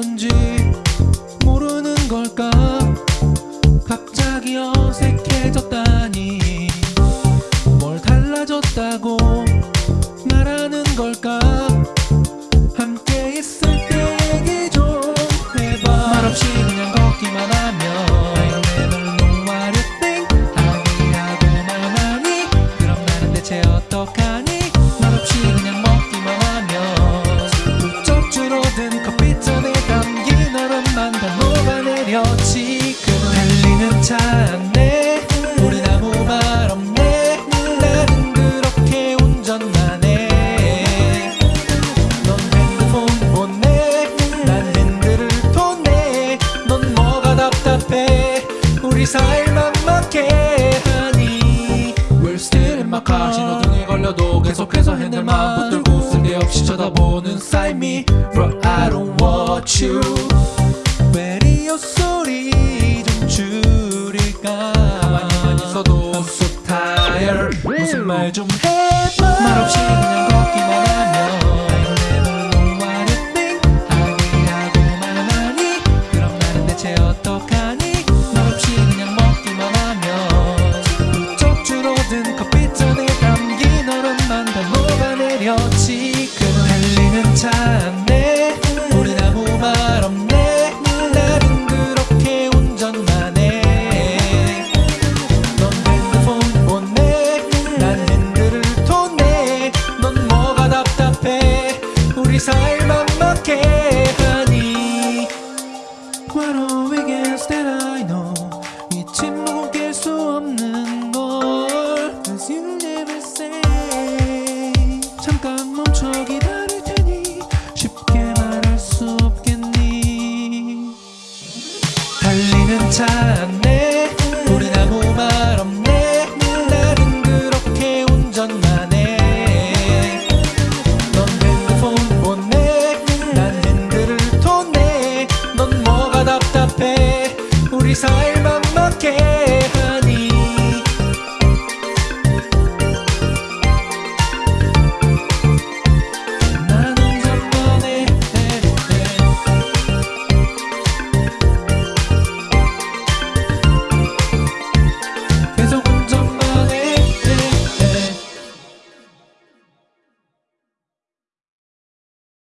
건지 모르는 걸까? 갑자기 어색해졌다니. 뭘 달라졌다고 말하는 걸까? 함께 있을 때 얘기 좀 해봐. 말없이 그냥 걷기만 하면 어떡하니? 말없이 그냥 달려 지금 달리는 차. 안에 우린 아무 말 없네 나는 그렇게 운전만 해넌 핸드폰 보내. 난 핸들을 토네 넌 뭐가 답답해. 우리 사이 막막해 하니 We're still in my car. 신호등에 걸려도 계속해서 핸들만 붙들고 쓸데없이 쳐다보는 side Bro I don't want you. 라디오 소리 좀 줄일까? 가만히만 있어도 I'm so tired 무슨 말 좀 해봐. 말없이 그냥 우리 사이를 막막해 하니 What are we against that I know. 이 침묵은 깰수 없는 걸. Cause you never say. 잠깐 멈춰 기다릴 테니 쉽게 말할 수 없겠니? 달리는 차안 맘먹게.